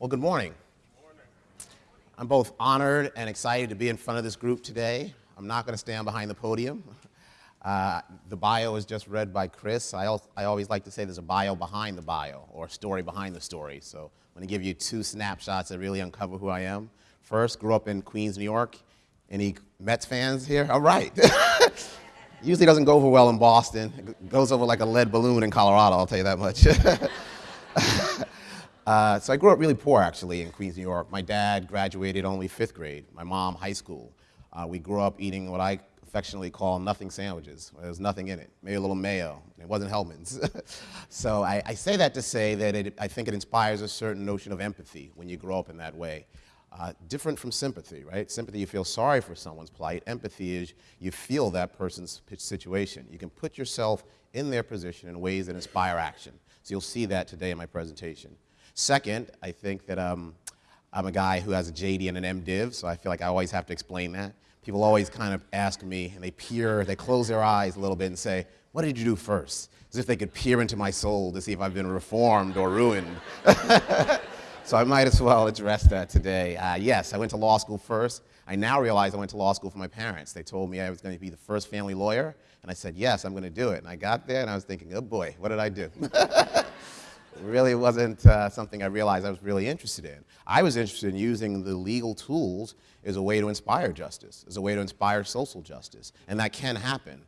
Well, good morning. I'm both honored and excited to be in front of this group today. I'm not going to stand behind the podium. Uh, the bio was just read by Chris. I, al I always like to say there's a bio behind the bio, or a story behind the story. So I'm going to give you two snapshots that really uncover who I am. First, grew up in Queens, New York. Any Mets fans here? All right. Usually doesn't go over well in Boston. It goes over like a lead balloon in Colorado, I'll tell you that much. uh, so I grew up really poor, actually, in Queens, New York. My dad graduated only fifth grade. My mom, high school. Uh, we grew up eating what I affectionately call nothing sandwiches. There was nothing in it, maybe a little mayo. It wasn't Hellmann's. so I, I, say that to say that it, I think it inspires a certain notion of empathy when you grow up in that way. Uh, different from sympathy, right? Sympathy, you feel sorry for someone's plight. Empathy is you feel that person's situation. You can put yourself in their position in ways that inspire action. So you'll see that today in my presentation. Second, I think that um, I'm a guy who has a JD and an MDiv, so I feel like I always have to explain that. People always kind of ask me, and they peer, they close their eyes a little bit and say, what did you do first? As if they could peer into my soul to see if I've been reformed or ruined. So I might as well address that today. Uh, yes, I went to law school first. I now realize I went to law school for my parents. They told me I was going to be the first family lawyer, and I said, yes, I'm going to do it. And I got there, and I was thinking, oh boy, what did I do? really wasn't uh, something I realized I was really interested in. I was interested in using the legal tools as a way to inspire justice, as a way to inspire social justice, and that can happen.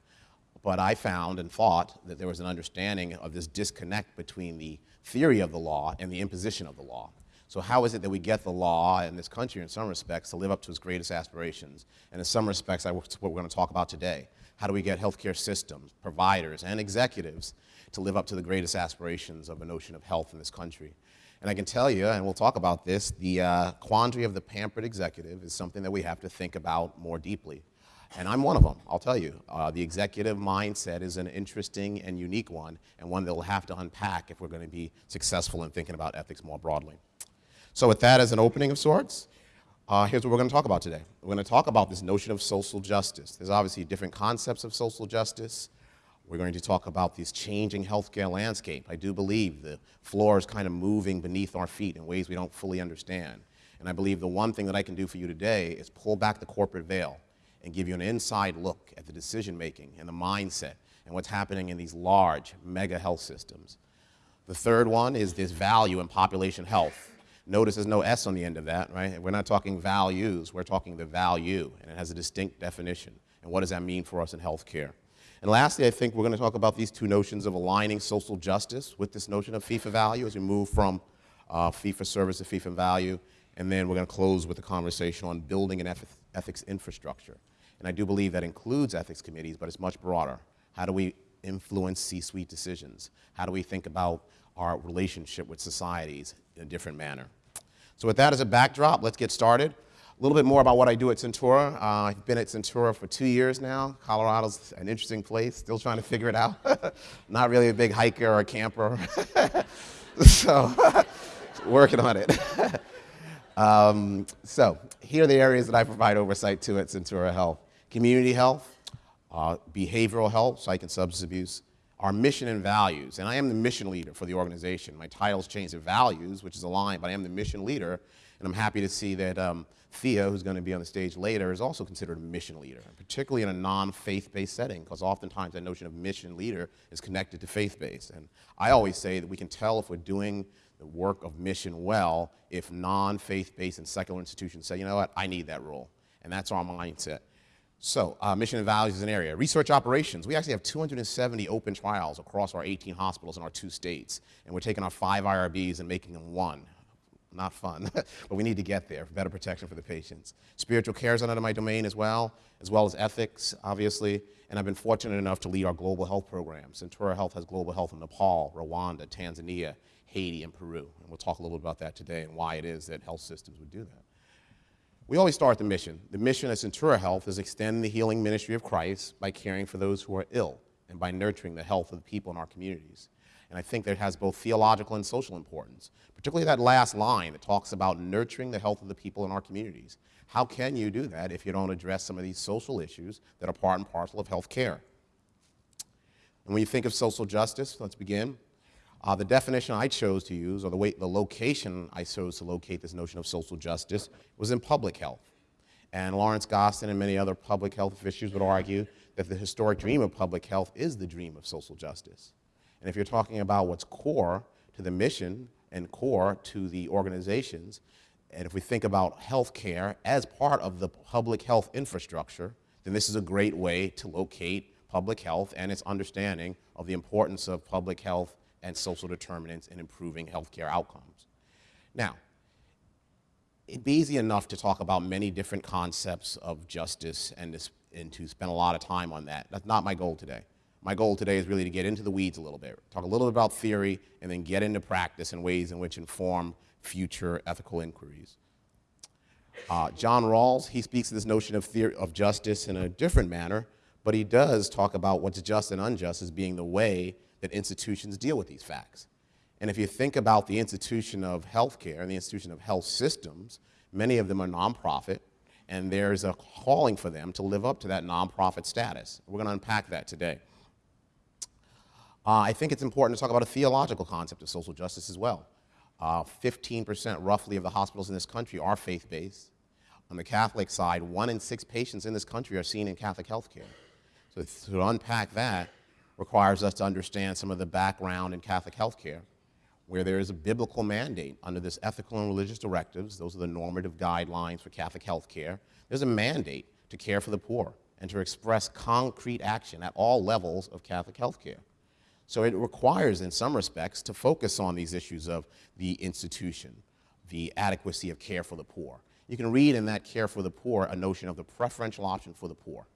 But I found and thought that there was an understanding of this disconnect between the theory of the law and the imposition of the law. So how is it that we get the law in this country, in some respects, to live up to its greatest aspirations? And in some respects, that's what we're going to talk about today. How do we get healthcare systems, providers, and executives to live up to the greatest aspirations of a notion of health in this country? And I can tell you, and we'll talk about this, the uh, quandary of the pampered executive is something that we have to think about more deeply. And I'm one of them, I'll tell you. Uh, the executive mindset is an interesting and unique one, and one that we'll have to unpack if we're going to be successful in thinking about ethics more broadly. So with that as an opening of sorts, uh, here's what we're going to talk about today. We're going to talk about this notion of social justice. There's obviously different concepts of social justice. We're going to talk about this changing healthcare landscape. I do believe the floor is kind of moving beneath our feet in ways we don't fully understand. And I believe the one thing that I can do for you today is pull back the corporate veil and give you an inside look at the decision making and the mindset and what's happening in these large mega health systems. The third one is this value in population health Notice there's no S on the end of that, right? We're not talking values, we're talking the value, and it has a distinct definition. And what does that mean for us in healthcare? And lastly, I think we're going to talk about these two notions of aligning social justice with this notion of fee-for-value as we move from uh, service to for value. And then we're going to close with a conversation on building an ethics infrastructure. And I do believe that includes ethics committees, but it's much broader. How do we influence C-suite decisions? How do we think about our relationship with societies in a different manner? So with that as a backdrop, let's get started. A little bit more about what I do at Centura. Uh, I've been at Centura for two years now. Colorado's an interesting place, still trying to figure it out. Not really a big hiker or camper. so, working on it. um, so, here are the areas that I provide oversight to at Centura Health. Community health, uh, behavioral health, psych and substance abuse, our mission and values. And I am the mission leader for the organization. My title's changed to values, which is aligned, but I am the mission leader. And I'm happy to see that um, Thea, who's going to be on the stage later, is also considered a mission leader, particularly in a non-faith-based setting, because oftentimes that notion of mission leader is connected to faith-based. And I always say that we can tell if we're doing the work of mission well if non-faith-based and secular institutions say, you know what, I need that role. And that's our mindset. So, uh, mission and values is an area. Research operations. We actually have 270 open trials across our 18 hospitals in our two states. And we're taking our five IRBs and making them one. Not fun, but we need to get there for better protection for the patients. Spiritual care is under my domain as well, as well as ethics, obviously. And I've been fortunate enough to lead our global health program. Centura Health has global health in Nepal, Rwanda, Tanzania, Haiti, and Peru. And we'll talk a little bit about that today and why it is that health systems would do that. We always start the mission. The mission at Centura Health is extend the healing ministry of Christ by caring for those who are ill and by nurturing the health of the people in our communities. And I think that has both theological and social importance, particularly that last line that talks about nurturing the health of the people in our communities. How can you do that if you don't address some of these social issues that are part and parcel of health care? And when you think of social justice, let's begin. Uh, the definition I chose to use, or the, way, the location I chose to locate this notion of social justice, was in public health. And Lawrence Gostin and many other public health officials would argue that the historic dream of public health is the dream of social justice. And if you're talking about what's core to the mission and core to the organizations, and if we think about healthcare as part of the public health infrastructure, then this is a great way to locate public health and its understanding of the importance of public health and social determinants in improving healthcare outcomes. Now, it'd be easy enough to talk about many different concepts of justice and, to spend a lot of time on that. That's not my goal today. My goal today is really to get into the weeds a little bit, talk a little bit about theory, and then get into practice and ways in which inform future ethical inquiries. Uh, John Rawls, he speaks to this notion of, theory, of justice in a different manner, but he does talk about what's just and unjust as being the way that institutions deal with these facts. And if you think about the institution of healthcare and the institution of health systems, many of them are nonprofit, and there's a calling for them to live up to that nonprofit status. We're going to unpack that today. Uh, I think it's important to talk about a theological concept of social justice as well. 15% uh, roughly of the hospitals in this country are faith-based. On the Catholic side, one in six patients in this country are seen in Catholic healthcare. So to unpack that requires us to understand some of the background in Catholic healthcare where there is a biblical mandate under this ethical and religious directives, those are the normative guidelines for Catholic health care, there's a mandate to care for the poor and to express concrete action at all levels of Catholic health care. So it requires, in some respects, to focus on these issues of the institution, the adequacy of care for the poor. You can read in that care for the poor a notion of the preferential option for the poor.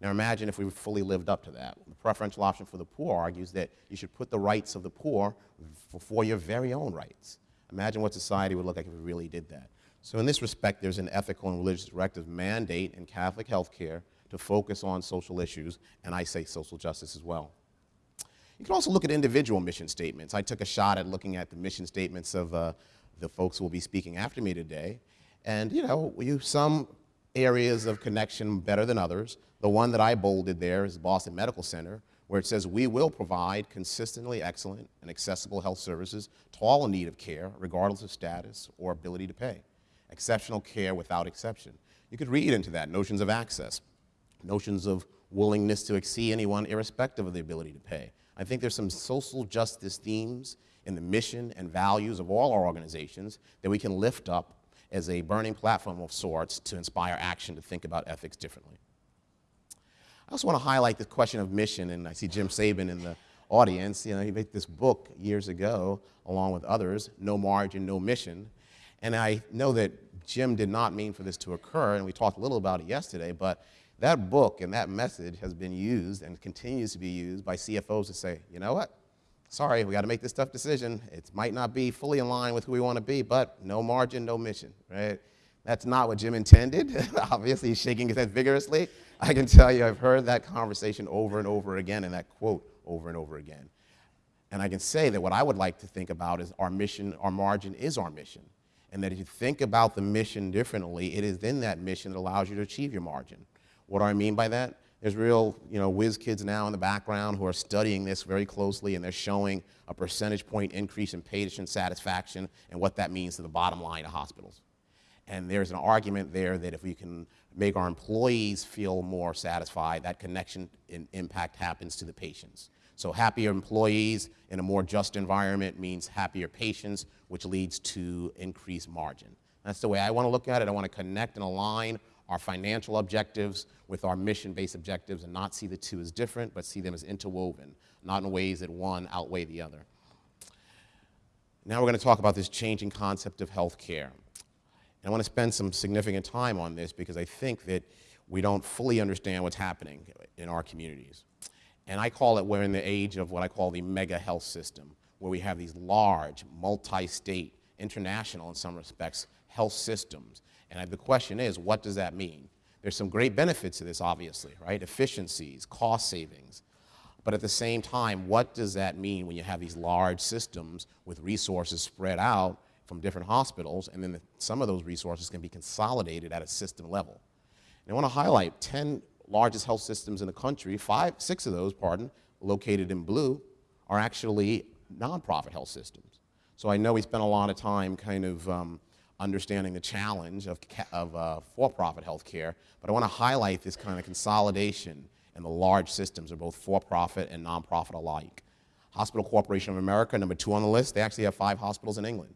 Now imagine if we fully lived up to that. The preferential option for the poor argues that you should put the rights of the poor before your very own rights. Imagine what society would look like if we really did that. So in this respect, there's an ethical and religious directive mandate in Catholic healthcare to focus on social issues, and I say social justice as well. You can also look at individual mission statements. I took a shot at looking at the mission statements of uh, the folks who will be speaking after me today. And, you know, you, some areas of connection better than others. The one that I bolded there is Boston Medical Center, where it says we will provide consistently excellent and accessible health services to all in need of care, regardless of status or ability to pay. Exceptional care without exception. You could read into that notions of access, notions of willingness to exceed anyone irrespective of the ability to pay. I think there's some social justice themes in the mission and values of all our organizations that we can lift up as a burning platform of sorts to inspire action to think about ethics differently. I also want to highlight the question of mission, and I see Jim Sabin in the audience. You know, he made this book years ago, along with others, No Margin, No Mission. And I know that Jim did not mean for this to occur, and we talked a little about it yesterday, but that book and that message has been used and continues to be used by CFOs to say, you know what, sorry, we got to make this tough decision. It might not be fully in line with who we want to be, but no margin, no mission, right? That's not what Jim intended. Obviously, he's shaking his head vigorously. I can tell you I've heard that conversation over and over again and that quote over and over again. And I can say that what I would like to think about is our mission, our margin is our mission. And that if you think about the mission differently, it is in that mission that allows you to achieve your margin. What do I mean by that? There's real, you know, whiz kids now in the background who are studying this very closely and they're showing a percentage point increase in patient satisfaction and what that means to the bottom line of hospitals. And there's an argument there that if we can make our employees feel more satisfied, that connection and impact happens to the patients. So happier employees in a more just environment means happier patients, which leads to increased margin. That's the way I want to look at it. I want to connect and align our financial objectives with our mission-based objectives and not see the two as different, but see them as interwoven, not in ways that one outweigh the other. Now we're going to talk about this changing concept of healthcare. And I want to spend some significant time on this because I think that we don't fully understand what's happening in our communities. And I call it, we're in the age of what I call the mega health system, where we have these large, multi-state, international in some respects, health systems and the question is, what does that mean? There's some great benefits to this, obviously, right? Efficiencies, cost savings. But at the same time, what does that mean when you have these large systems with resources spread out from different hospitals, and then the, some of those resources can be consolidated at a system level? And I want to highlight 10 largest health systems in the country, five, six of those, pardon, located in blue, are actually nonprofit health systems. So I know we spent a lot of time kind of um, understanding the challenge of, of uh, for-profit healthcare, but I want to highlight this kind of consolidation in the large systems are both for-profit and nonprofit alike. Hospital Corporation of America, number two on the list, they actually have five hospitals in England,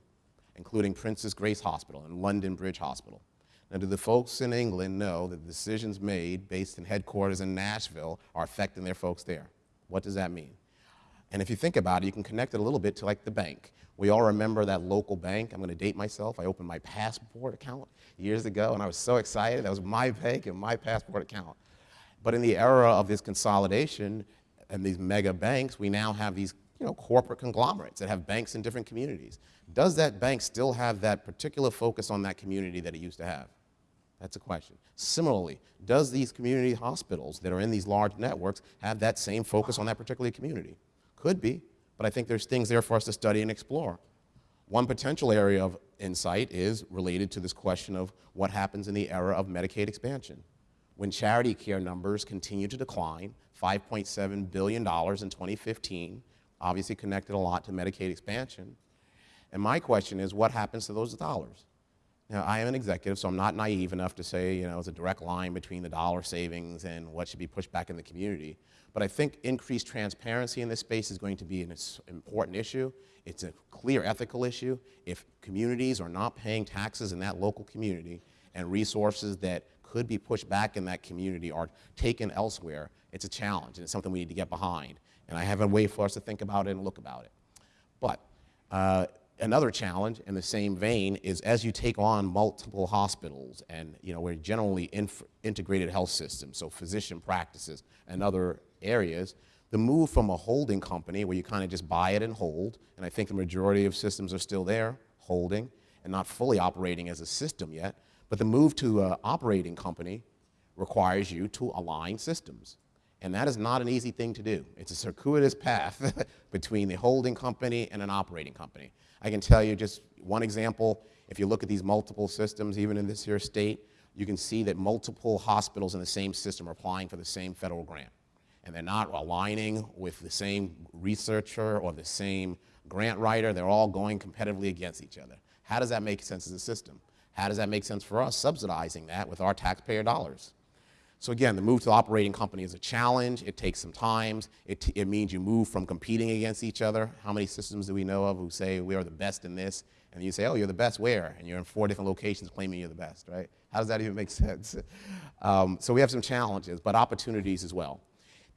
including Princess Grace Hospital and London Bridge Hospital. Now, do the folks in England know that the decisions made based in headquarters in Nashville are affecting their folks there? What does that mean? And if you think about it, you can connect it a little bit to like the bank. We all remember that local bank. I'm going to date myself. I opened my passbook account years ago, and I was so excited. That was my bank and my passbook account. But in the era of this consolidation and these mega banks, we now have these you know, corporate conglomerates that have banks in different communities. Does that bank still have that particular focus on that community that it used to have? That's a question. Similarly, does these community hospitals that are in these large networks have that same focus on that particular community? Could be, but I think there's things there for us to study and explore. One potential area of insight is related to this question of what happens in the era of Medicaid expansion when charity care numbers continue to decline, $5.7 billion in 2015, obviously connected a lot to Medicaid expansion. And my question is, what happens to those dollars? Now, I am an executive, so I'm not naive enough to say, you know, it's a direct line between the dollar savings and what should be pushed back in the community. But I think increased transparency in this space is going to be an important issue. It's a clear ethical issue. If communities are not paying taxes in that local community and resources that could be pushed back in that community are taken elsewhere, it's a challenge and it's something we need to get behind. And I have a way for us to think about it and look about it. But uh, another challenge in the same vein is as you take on multiple hospitals and you know we're generally integrated health systems, so physician practices and other areas, the move from a holding company where you kind of just buy it and hold, and I think the majority of systems are still there, holding, and not fully operating as a system yet, but the move to an operating company requires you to align systems. And that is not an easy thing to do. It's a circuitous path between the holding company and an operating company. I can tell you just one example. If you look at these multiple systems, even in this here state, you can see that multiple hospitals in the same system are applying for the same federal grant. And they're not aligning with the same researcher or the same grant writer. They're all going competitively against each other. How does that make sense as a system? How does that make sense for us, subsidizing that with our taxpayer dollars? So again, the move to the operating company is a challenge. It takes some time. It, it means you move from competing against each other. How many systems do we know of who say we are the best in this? And you say, oh, you're the best where? And you're in four different locations claiming you're the best, right? How does that even make sense? Um, so we have some challenges, but opportunities as well.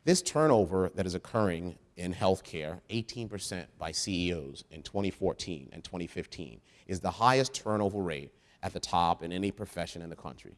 This turnover that is occurring in healthcare, 18% by CEOs in 2014 and 2015, is the highest turnover rate at the top in any profession in the country.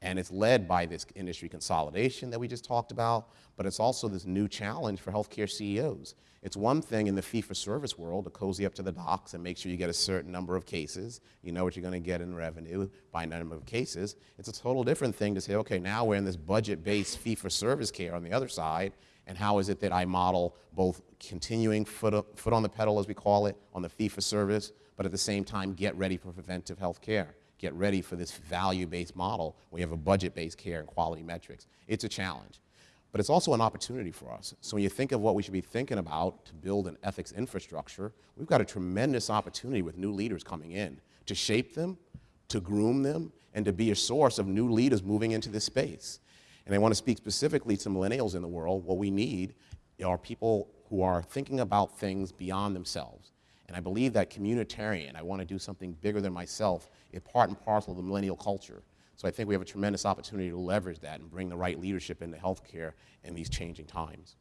And it's led by this industry consolidation that we just talked about, but it's also this new challenge for healthcare CEOs. It's one thing in the fee-for-service world to cozy up to the docs and make sure you get a certain number of cases. You know what you're going to get in revenue by a number of cases. It's a total different thing to say, okay, now we're in this budget-based fee-for-service care on the other side, and how is it that I model both continuing foot, foot on the pedal, as we call it, on the fee-for-service, but at the same time get ready for preventive health care. Get ready for this value-based model where you have a budget-based care and quality metrics. It's a challenge. But it's also an opportunity for us. So when you think of what we should be thinking about to build an ethics infrastructure, we've got a tremendous opportunity with new leaders coming in to shape them, to groom them, and to be a source of new leaders moving into this space. And I want to speak specifically to millennials in the world. What we need are people who are thinking about things beyond themselves. And I believe that communitarian, I want to do something bigger than myself, is part and parcel of the millennial culture. So I think we have a tremendous opportunity to leverage that and bring the right leadership into healthcare in these changing times.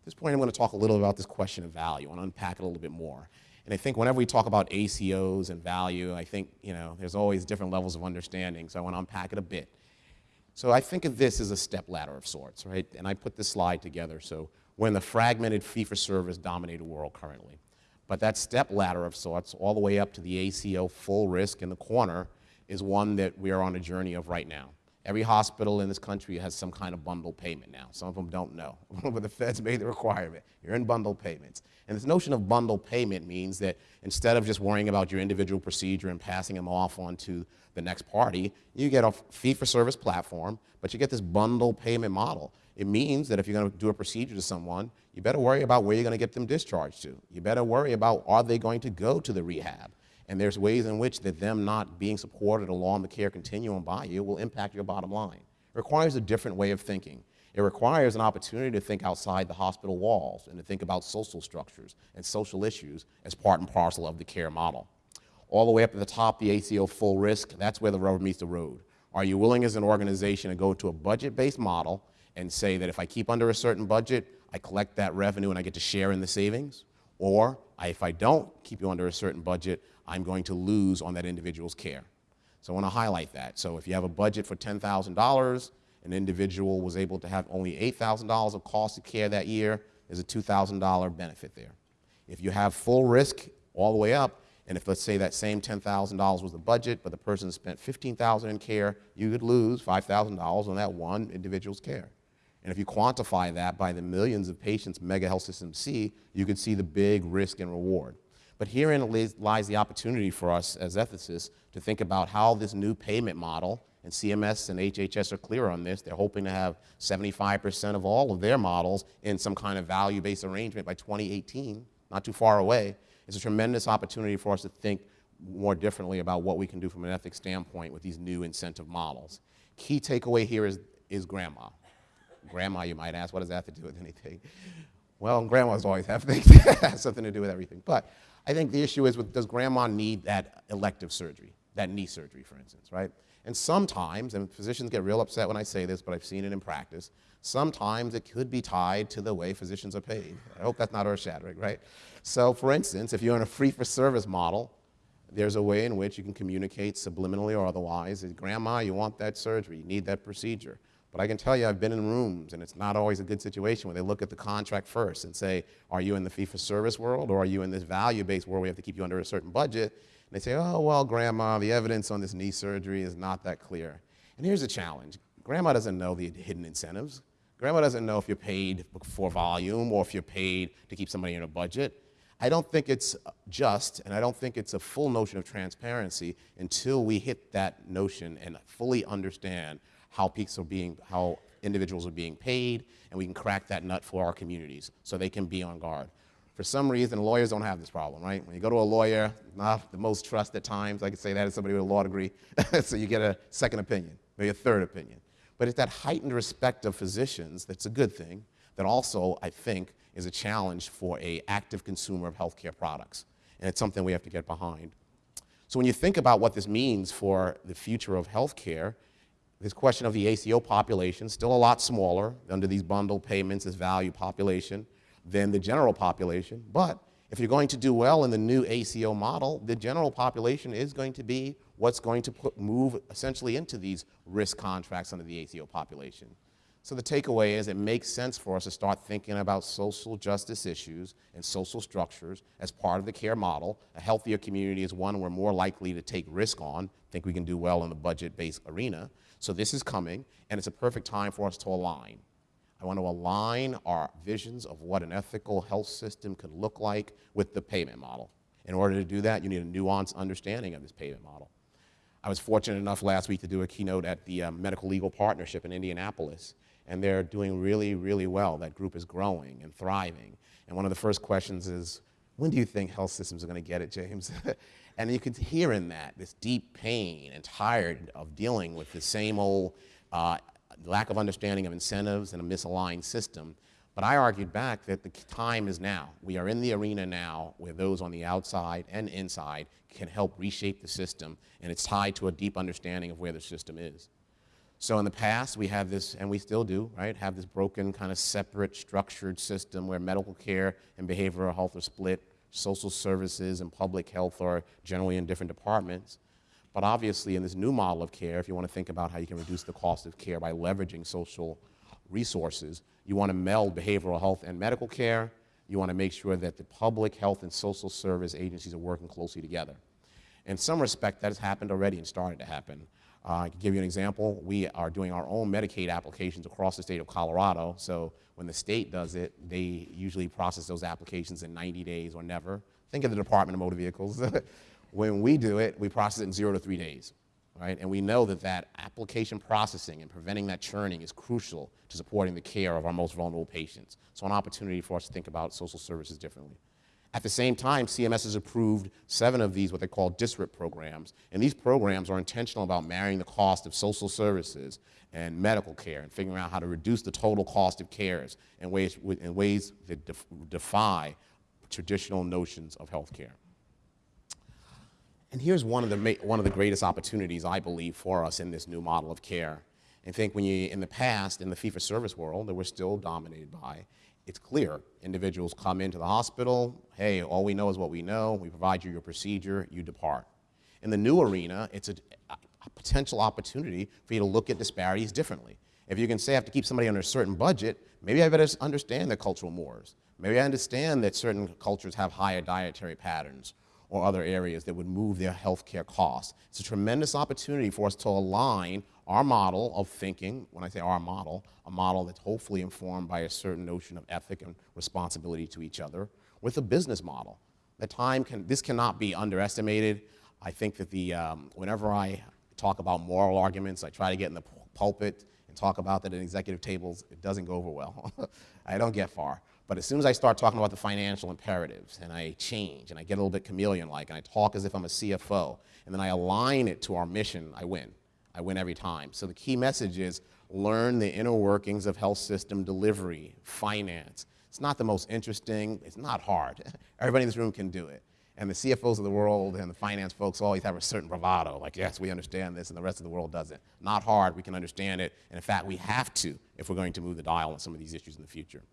At this point, I'm going to talk a little about this question of value. To unpack it a little bit more. And I think whenever we talk about ACOs and value, I think, you know, there's always different levels of understanding, so I want to unpack it a bit. So I think of this as a step ladder of sorts, right? And I put this slide together. So we're in the fragmented fee-for-service dominated world currently. But that step ladder of sorts, all the way up to the ACO full risk in the corner, is one that we are on a journey of right now. Every hospital in this country has some kind of bundle payment now. Some of them don't know, but the feds made the requirement. You're in bundle payments. And this notion of bundle payment means that instead of just worrying about your individual procedure and passing them off onto the next party, you get a fee-for-service platform, but you get this bundle payment model. It means that if you're going to do a procedure to someone, you better worry about where you're going to get them discharged to. You better worry about are they going to go to the rehab? And there's ways in which that them not being supported along the care continuum by you will impact your bottom line. It requires a different way of thinking. It requires an opportunity to think outside the hospital walls and to think about social structures and social issues as part and parcel of the care model. All the way up at the top, the ACO full risk, that's where the rubber meets the road. Are you willing as an organization to go to a budget-based model and say that if I keep under a certain budget, I collect that revenue and I get to share in the savings? Or if I don't keep you under a certain budget, I'm going to lose on that individual's care. So I want to highlight that. So if you have a budget for $10,000, an individual was able to have only $8,000 of cost of care that year, there's a $2,000 benefit there. If you have full risk all the way up, and if let's say that same $10,000 was the budget, but the person spent 15,000 in care, you could lose $5,000 on that one individual's care. And if you quantify that by the millions of patients mega health systems see, you can see the big risk and reward. But herein lies the opportunity for us as ethicists to think about how this new payment model, and CMS and HHS are clear on this, they're hoping to have 75% of all of their models in some kind of value-based arrangement by 2018, not too far away. It's a tremendous opportunity for us to think more differently about what we can do from an ethics standpoint with these new incentive models. Key takeaway here is, is grandma. Grandma, you might ask, what does that have to do with anything? Well, grandmas always have things that have something to do with everything. But I think the issue is, with, does grandma need that elective surgery, that knee surgery, for instance, right? And sometimes, and physicians get real upset when I say this, but I've seen it in practice, sometimes it could be tied to the way physicians are paid. I hope that's not earth-shattering, right? So for instance, if you're in a free-for-service model, there's a way in which you can communicate subliminally or otherwise, grandma, you want that surgery, you need that procedure. But I can tell you, I've been in rooms, and it's not always a good situation where they look at the contract first and say, are you in the fee-for-service world, or are you in this value-based world where we have to keep you under a certain budget? And they say, oh, well, grandma, the evidence on this knee surgery is not that clear. And here's the challenge. Grandma doesn't know the hidden incentives. Grandma doesn't know if you're paid for volume or if you're paid to keep somebody in a budget. I don't think it's just, and I don't think it's a full notion of transparency until we hit that notion and fully understand how peaks are being, how individuals are being paid, and we can crack that nut for our communities so they can be on guard. For some reason, lawyers don't have this problem, right? When you go to a lawyer, not the most trust at times, I could say that as somebody with a law degree, so you get a second opinion, maybe a third opinion. But it's that heightened respect of physicians that's a good thing, that also, I think, is a challenge for a active consumer of healthcare products. And it's something we have to get behind. So when you think about what this means for the future of healthcare, this question of the ACO population, still a lot smaller under these bundle payments as value population than the general population. But if you're going to do well in the new ACO model, the general population is going to be what's going to put, move essentially into these risk contracts under the ACO population. So the takeaway is it makes sense for us to start thinking about social justice issues and social structures as part of the care model. A healthier community is one we're more likely to take risk on, think we can do well in the budget-based arena. So this is coming, and it's a perfect time for us to align. I want to align our visions of what an ethical health system could look like with the payment model. In order to do that, you need a nuanced understanding of this payment model. I was fortunate enough last week to do a keynote at the um, Medical Legal Partnership in Indianapolis, and they're doing really, really well. That group is growing and thriving. And one of the first questions is, when do you think health systems are going to get it, James? And you could hear in that this deep pain and tired of dealing with the same old uh, lack of understanding of incentives and a misaligned system. But I argued back that the time is now. We are in the arena now where those on the outside and inside can help reshape the system, and it's tied to a deep understanding of where the system is. So in the past, we have this, and we still do, right, have this broken kind of separate structured system where medical care and behavioral health are split social services and public health are generally in different departments. But obviously, in this new model of care, if you want to think about how you can reduce the cost of care by leveraging social resources, you want to meld behavioral health and medical care. You want to make sure that the public health and social service agencies are working closely together. In some respect, that has happened already and started to happen. Uh, I can give you an example. We are doing our own Medicaid applications across the state of Colorado. So when the state does it, they usually process those applications in 90 days or never. Think of the Department of Motor Vehicles. when we do it, we process it in zero to three days. right? And we know that that application processing and preventing that churning is crucial to supporting the care of our most vulnerable patients. So an opportunity for us to think about social services differently. At the same time, CMS has approved seven of these, what they call DSRIP programs. And these programs are intentional about marrying the cost of social services and medical care and figuring out how to reduce the total cost of cares in ways, in ways that def defy traditional notions of health care. And here's one of, the, one of the greatest opportunities, I believe, for us in this new model of care. I think when you, in the past, in the fee-for-service world that we're still dominated by, it's clear. Individuals come into the hospital, hey, all we know is what we know, we provide you your procedure, you depart. In the new arena, it's a, a potential opportunity for you to look at disparities differently. If you can say I have to keep somebody under a certain budget, maybe I better understand the cultural mores. Maybe I understand that certain cultures have higher dietary patterns or other areas that would move their healthcare costs. It's a tremendous opportunity for us to align our model of thinking, when I say our model, a model that's hopefully informed by a certain notion of ethic and responsibility to each other, with a business model. The time can, this cannot be underestimated. I think that the, um, whenever I talk about moral arguments, I try to get in the pulpit and talk about that at executive tables, it doesn't go over well. I don't get far. But as soon as I start talking about the financial imperatives and I change and I get a little bit chameleon-like and I talk as if I'm a CFO and then I align it to our mission, I win. I win every time. So the key message is learn the inner workings of health system delivery, finance. It's not the most interesting, it's not hard. Everybody in this room can do it. And the CFOs of the world and the finance folks always have a certain bravado, like, yes, we understand this, and the rest of the world doesn't. Not hard, we can understand it, and in fact, we have to if we're going to move the dial on some of these issues in the future.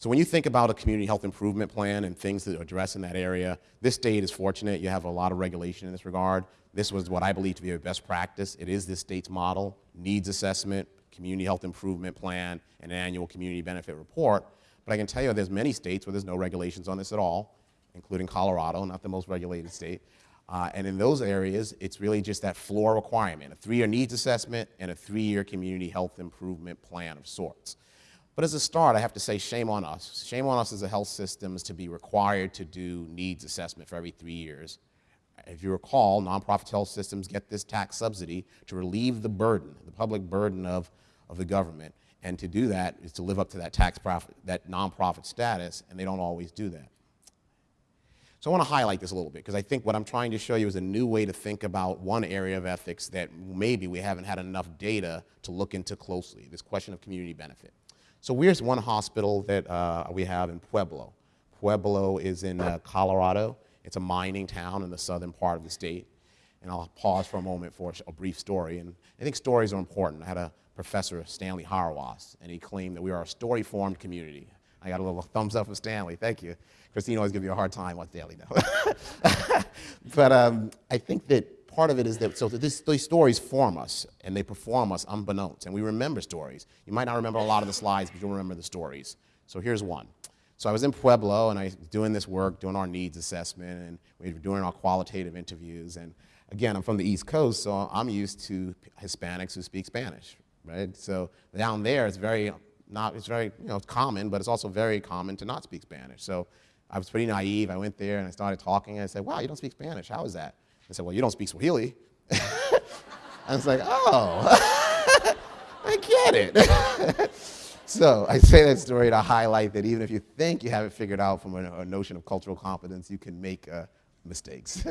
So when you think about a community health improvement plan and things that address in that area, this state is fortunate. You have a lot of regulation in this regard. This was what I believe to be a best practice. It is this state's model, needs assessment, community health improvement plan, and an annual community benefit report. But I can tell you there's many states where there's no regulations on this at all, including Colorado, not the most regulated state. Uh, and in those areas, it's really just that floor requirement, a three-year needs assessment and a three-year community health improvement plan of sorts. But as a start, I have to say shame on us. Shame on us as a health systems to be required to do needs assessment for every three years. If you recall, nonprofit health systems get this tax subsidy to relieve the burden, the public burden of, of the government. And to do that is to live up to that tax profit, that nonprofit status, and they don't always do that. So I want to highlight this a little bit because I think what I'm trying to show you is a new way to think about one area of ethics that maybe we haven't had enough data to look into closely, this question of community benefit. So here's one hospital that uh, we have in Pueblo. Pueblo is in uh, Colorado. It's a mining town in the southern part of the state. And I'll pause for a moment for a brief story. And I think stories are important. I had a professor, Stanley Hauerwas, and he claimed that we are a story-formed community. I got a little thumbs up from Stanley. Thank you. Christine always gives you a hard time on Stanley now. but um, I think that part of it is that, so this, these stories form us and they perform us unbeknownst, and we remember stories. You might not remember a lot of the slides, but you'll remember the stories. So here's one. So I was in Pueblo and I was doing this work, doing our needs assessment, and we were doing our qualitative interviews. And again, I'm from the East Coast, so I'm used to Hispanics who speak Spanish, right? So down there, it's very not, it's very, you know, common, but it's also very common to not speak Spanish. So I was pretty naive. I went there and I started talking and I said, wow, you don't speak Spanish. How is that? I said, well, you don't speak Swahili. I was like, oh, I get it. so I say that story to highlight that even if you think you have it figured out from a, a notion of cultural competence, you can make uh, mistakes.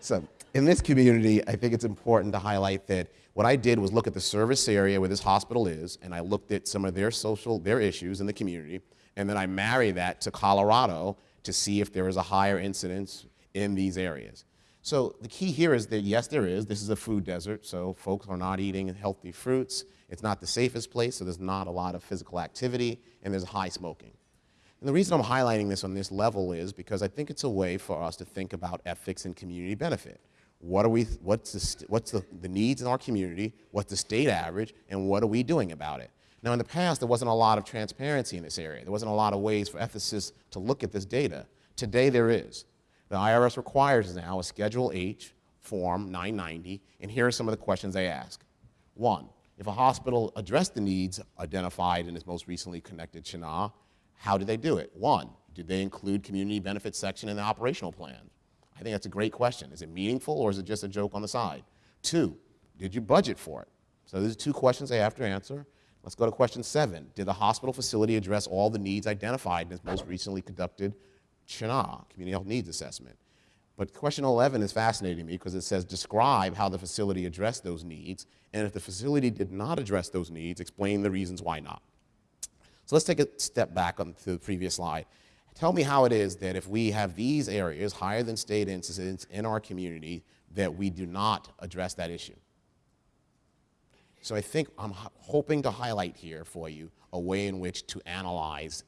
so in this community, I think it's important to highlight that what I did was look at the service area where this hospital is, and I looked at some of their social, their issues in the community, and then I marry that to Colorado to see if there is a higher incidence in these areas. So the key here is that yes, there is. This is a food desert, so folks are not eating healthy fruits. It's not the safest place, so there's not a lot of physical activity, and there's high smoking. And the reason I'm highlighting this on this level is because I think it's a way for us to think about ethics and community benefit. What are we, what's, the, what's the, the needs in our community, what's the state average, and what are we doing about it? Now in the past, there wasn't a lot of transparency in this area. There wasn't a lot of ways for ethicists to look at this data. Today there is. The IRS requires now a Schedule H Form 990, and here are some of the questions they ask. One, if a hospital addressed the needs identified in its most recently connected CHNA, how did they do it? One, did they include community benefits section in the operational plan? I think that's a great question. Is it meaningful or is it just a joke on the side? Two, Did you budget for it? So these are two questions they have to answer. Let's go to question seven. Did the hospital facility address all the needs identified in its most recently conducted CHNA, Community Health Needs Assessment? But question 11 is fascinating me because it says describe how the facility addressed those needs, and if the facility did not address those needs, explain the reasons why not. So let's take a step back on to the previous slide. Tell me how it is that if we have these areas, higher than state incidence in our community, that we do not address that issue. So I think I'm hoping to highlight here for you a way in which to analyze,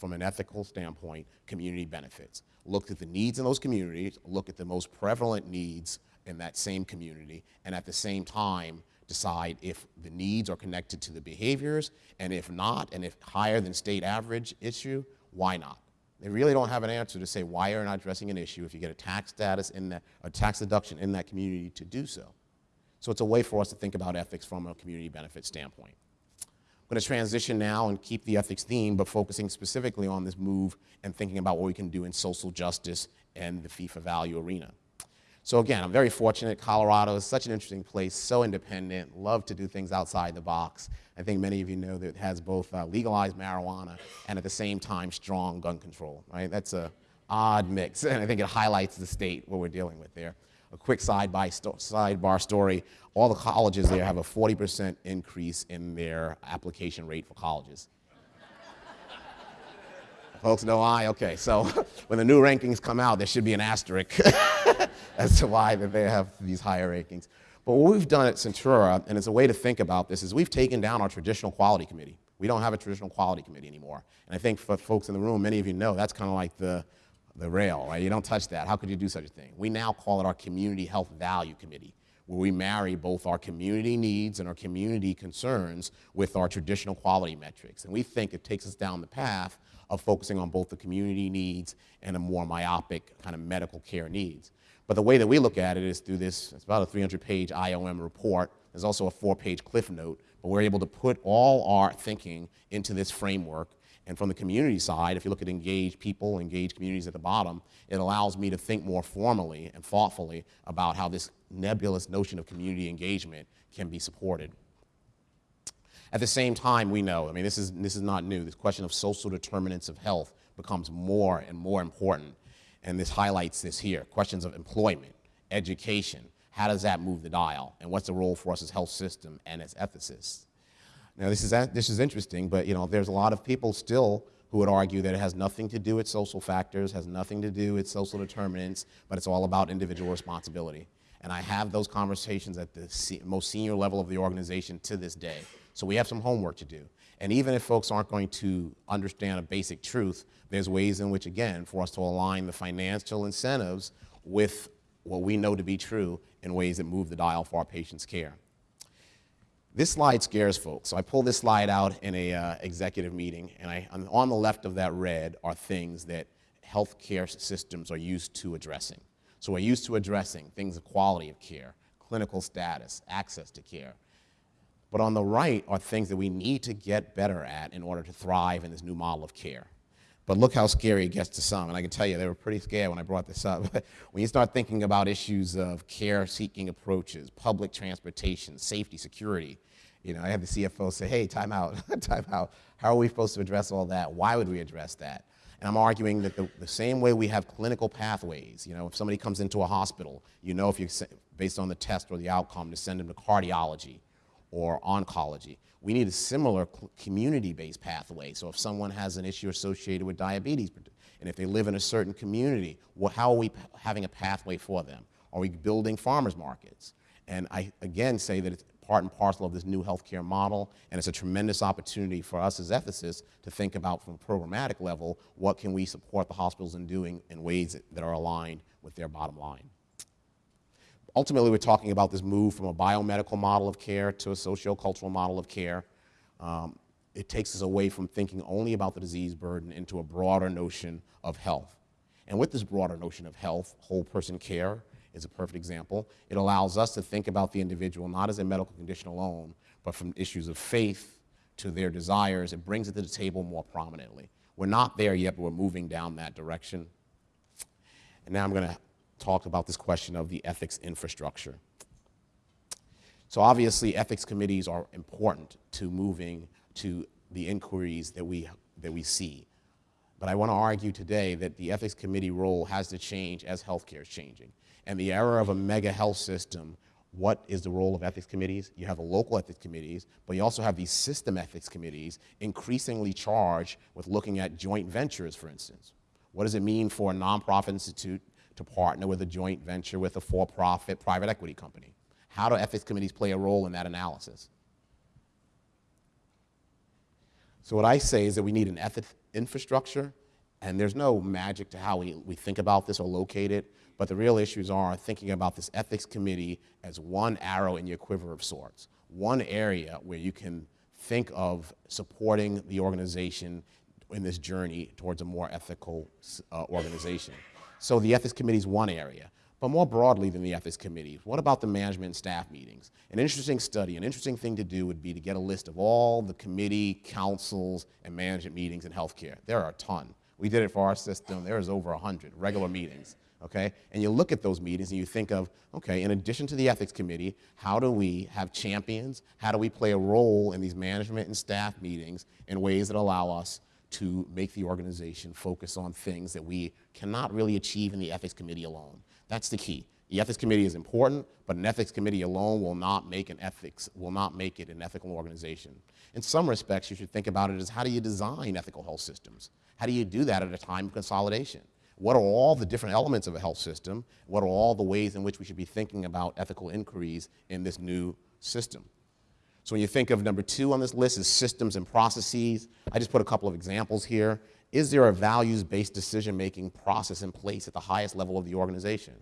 from an ethical standpoint, community benefits. Look at the needs in those communities, look at the most prevalent needs in that same community, and at the same time, decide if the needs are connected to the behaviors, and if not, and if higher than state average issue, why not? They really don't have an answer to say why you're not addressing an issue if you get a tax status in that, a tax deduction in that community to do so. So it's a way for us to think about ethics from a community benefit standpoint. Going to transition now and keep the ethics theme, but focusing specifically on this move and thinking about what we can do in social justice and the fee-for-value arena. So again, I'm very fortunate. Colorado is such an interesting place, so independent, love to do things outside the box. I think many of you know that it has both uh, legalized marijuana and at the same time strong gun control, right? That's a odd mix, and I think it highlights the state what we're dealing with there a quick side by sidebar story. All the colleges there have a 40% increase in their application rate for colleges. Folks know why? Okay, so when the new rankings come out, there should be an asterisk as to why that they have these higher rankings. But what we've done at Centura, and it's a way to think about this, is we've taken down our traditional quality committee. We don't have a traditional quality committee anymore. And I think for folks in the room, many of you know that's kind of like the, the rail, right? You don't touch that. How could you do such a thing? We now call it our Community Health Value Committee, where we marry both our community needs and our community concerns with our traditional quality metrics. And we think it takes us down the path of focusing on both the community needs and the more myopic kind of medical care needs. But the way that we look at it is through this, it's about a 300-page IOM report. There's also a four-page cliff note, but we're able to put all our thinking into this framework and from the community side, if you look at engaged people, engaged communities at the bottom, it allows me to think more formally and thoughtfully about how this nebulous notion of community engagement can be supported. At the same time, we know, I mean, this is, this is not new, this question of social determinants of health becomes more and more important. And this highlights this here, questions of employment, education, how does that move the dial? And what's the role for us as health system and as ethicists? Now, this is, this is interesting, but you know, there's a lot of people still who would argue that it has nothing to do with social factors, has nothing to do with social determinants, but it's all about individual responsibility. And I have those conversations at the most senior level of the organization to this day. So we have some homework to do. And even if folks aren't going to understand a basic truth, there's ways in which, again, for us to align the financial incentives with what we know to be true in ways that move the dial for our patients' care. This slide scares folks. So I pull this slide out in a uh, executive meeting, and I, on the left of that red are things that healthcare systems are used to addressing. So we're used to addressing things of quality of care, clinical status, access to care. But on the right are things that we need to get better at in order to thrive in this new model of care. But look how scary it gets to some. And I can tell you, they were pretty scared when I brought this up. when you start thinking about issues of care-seeking approaches, public transportation, safety, security, you know, I had the CFO say, hey, time out, time out. How are we supposed to address all that? Why would we address that? And I'm arguing that the, the same way we have clinical pathways, you know, if somebody comes into a hospital, you know if you, based on the test or the outcome, to send them to cardiology or oncology. We need a similar community-based pathway. So if someone has an issue associated with diabetes, and if they live in a certain community, well, how are we having a pathway for them? Are we building farmers markets? And I, again, say that it's part and parcel of this new healthcare model, and it's a tremendous opportunity for us as ethicists to think about from a programmatic level, what can we support the hospitals in doing in ways that, that are aligned with their bottom line ultimately, we're talking about this move from a biomedical model of care to a sociocultural model of care. Um, it takes us away from thinking only about the disease burden into a broader notion of health. And with this broader notion of health, whole person care is a perfect example. It allows us to think about the individual not as a medical condition alone, but from issues of faith to their desires. It brings it to the table more prominently. We're not there yet, but we're moving down that direction. And now I'm going to talk about this question of the ethics infrastructure. So obviously, ethics committees are important to moving to the inquiries that we, that we see. But I want to argue today that the ethics committee role has to change as healthcare is changing. And the era of a mega health system, what is the role of ethics committees? You have the local ethics committees, but you also have these system ethics committees increasingly charged with looking at joint ventures, for instance. What does it mean for a nonprofit institute to partner with a joint venture with a for-profit private equity company? How do ethics committees play a role in that analysis? So what I say is that we need an ethics infrastructure, and there's no magic to how we, we think about this or locate it, but the real issues are thinking about this ethics committee as one arrow in your quiver of sorts, one area where you can think of supporting the organization in this journey towards a more ethical uh, organization. So the ethics committee is one area. But more broadly than the ethics committee, what about the management and staff meetings? An interesting study, an interesting thing to do would be to get a list of all the committee, councils, and management meetings in healthcare. There are a ton. We did it for our system. There is over 100 regular meetings, okay? And you look at those meetings and you think of, okay, in addition to the ethics committee, how do we have champions? How do we play a role in these management and staff meetings in ways that allow us to make the organization focus on things that we cannot really achieve in the ethics committee alone? That's the key. The ethics committee is important, but an ethics committee alone will not make an ethics, will not make it an ethical organization. In some respects, you should think about it as how do you design ethical health systems? How do you do that at a time of consolidation? What are all the different elements of a health system? What are all the ways in which we should be thinking about ethical inquiries in this new system? So when you think of number two on this list is systems and processes, I just put a couple of examples here is there a values-based decision-making process in place at the highest level of the organization?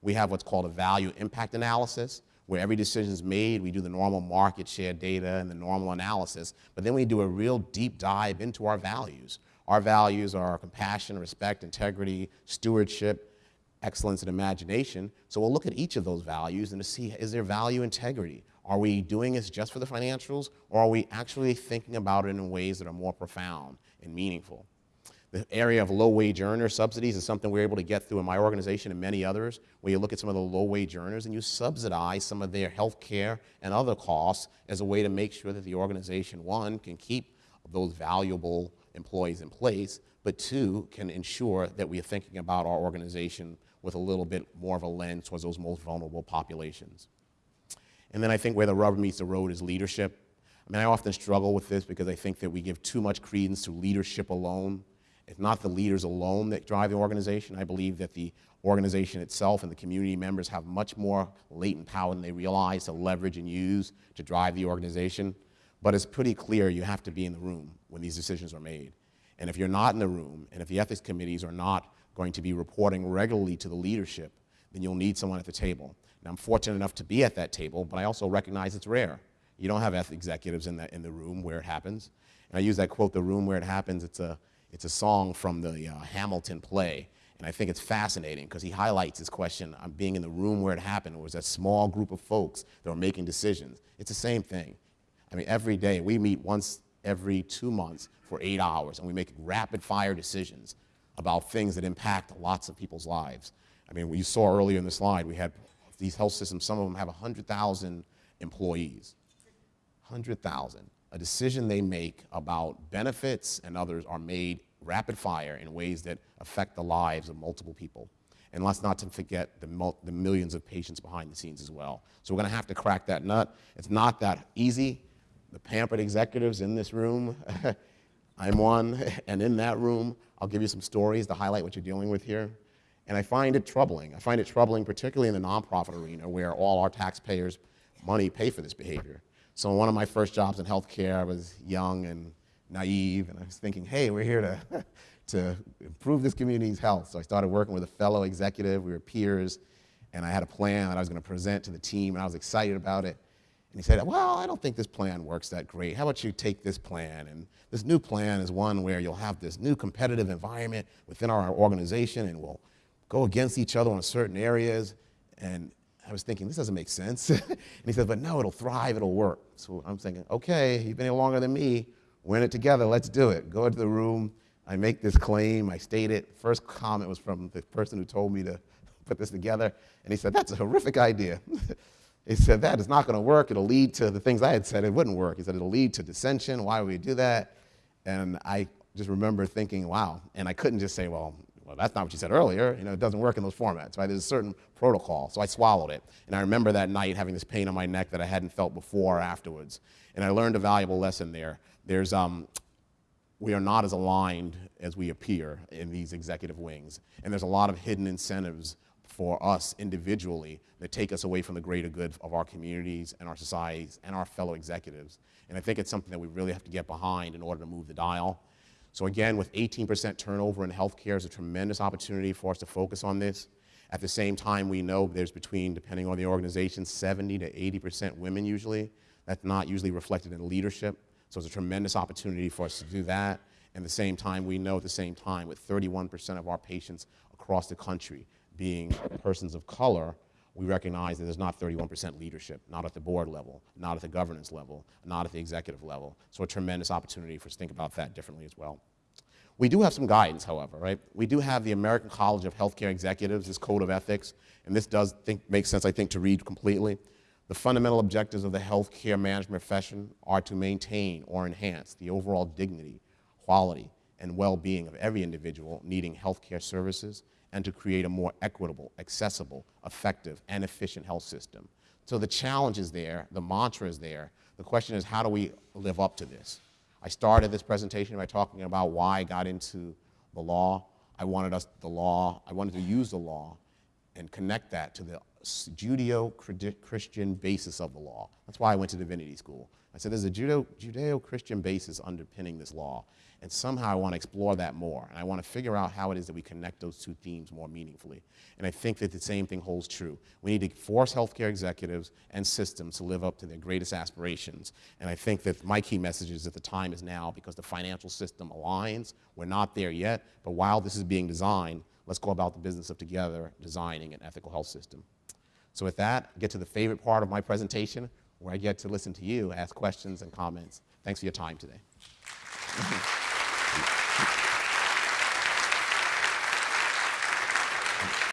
We have what's called a value impact analysis, where every decision is made, we do the normal market share data and the normal analysis, but then we do a real deep dive into our values. Our values are compassion, respect, integrity, stewardship, excellence, and imagination. So we'll look at each of those values and to see, is there value integrity? Are we doing this just for the financials, or are we actually thinking about it in ways that are more profound and meaningful? The area of low-wage earner subsidies is something we're able to get through in my organization and many others, where you look at some of the low-wage earners and you subsidize some of their health care and other costs as a way to make sure that the organization, one, can keep those valuable employees in place, but two, can ensure that we are thinking about our organization with a little bit more of a lens towards those most vulnerable populations. And then I think where the rubber meets the road is leadership. I mean, I often struggle with this because I think that we give too much credence to leadership alone it's not the leaders alone that drive the organization. I believe that the organization itself and the community members have much more latent power than they realize to leverage and use to drive the organization. But it's pretty clear you have to be in the room when these decisions are made. And if you're not in the room, and if the ethics committees are not going to be reporting regularly to the leadership, then you'll need someone at the table. Now, I'm fortunate enough to be at that table, but I also recognize it's rare. You don't have ethics executives in the, in the room where it happens. And I use that quote, the room where it happens. It's a, it's a song from the uh, Hamilton play, and I think it's fascinating because he highlights his question on being in the room where it happened. It was a small group of folks that were making decisions. It's the same thing. I mean, every day, we meet once every two months for eight hours, and we make rapid fire decisions about things that impact lots of people's lives. I mean, you saw earlier in the slide, we had these health systems, some of them have 100,000 employees. 100,000 a decision they make about benefits and others are made rapid fire in ways that affect the lives of multiple people. And let's not to forget the, the millions of patients behind the scenes as well. So we're gonna have to crack that nut. It's not that easy. The pampered executives in this room, I'm one, and in that room, I'll give you some stories to highlight what you're dealing with here. And I find it troubling. I find it troubling, particularly in the nonprofit arena, where all our taxpayers' money pay for this behavior. So one of my first jobs in healthcare, I was young and naive, and I was thinking, hey, we're here to, to improve this community's health. So I started working with a fellow executive, we were peers, and I had a plan that I was gonna present to the team, and I was excited about it. And he said, well, I don't think this plan works that great. How about you take this plan? And this new plan is one where you'll have this new competitive environment within our organization, and we'll go against each other in certain areas. And I was thinking, this doesn't make sense. and he said, but no, it'll thrive, it'll work. So I'm thinking, okay, you've been here longer than me. We're in it together, let's do it. Go into the room, I make this claim, I state it. First comment was from the person who told me to put this together. And he said, that's a horrific idea. He said, that is not going to work. It'll lead to the things I had said it wouldn't work. He said, it'll lead to dissension. Why would we do that? And I just remember thinking, wow. And I couldn't just say, well, well, that's not what you said earlier. You know, it doesn't work in those formats, right? There's a certain protocol. So I swallowed it. And I remember that night having this pain on my neck that I hadn't felt before or afterwards. And I learned a valuable lesson there. There's, um, we are not as aligned as we appear in these executive wings. And there's a lot of hidden incentives for us individually that take us away from the greater good of our communities and our societies and our fellow executives. And I think it's something that we really have to get behind in order to move the dial. So again, with 18% turnover in healthcare is a tremendous opportunity for us to focus on this. At the same time, we know there's between, depending on the organization, 70 to 80% women usually. That's not usually reflected in leadership. So it's a tremendous opportunity for us to do that. And at the same time, we know at the same time, with 31% of our patients across the country being persons of color, we recognize that there's not 31% leadership, not at the board level, not at the governance level, not at the executive level. So a tremendous opportunity for us to think about that differently as well. We do have some guidance, however, right? We do have the American College of Healthcare Executives, this code of ethics, and this does think, make sense, I think, to read completely. The fundamental objectives of the healthcare management profession are to maintain or enhance the overall dignity, quality, and well-being of every individual needing healthcare services and to create a more equitable, accessible, effective, and efficient health system. So the challenge is there, the mantra is there. The question is, how do we live up to this? I started this presentation by talking about why I got into the law. I wanted us, the law, I wanted to use the law and connect that to the Judeo-Christian basis of the law. That's why I went to divinity school. I said there's a Judeo-Christian basis underpinning this law. And somehow I want to explore that more. And I want to figure out how it is that we connect those two themes more meaningfully. And I think that the same thing holds true. We need to force healthcare executives and systems to live up to their greatest aspirations. And I think that my key message is that the time is now because the financial system aligns. We're not there yet, but while this is being designed, let's go about the business of together designing an ethical health system. So with that, I get to the favorite part of my presentation, where I get to listen to you, ask questions and comments. Thanks for your time today.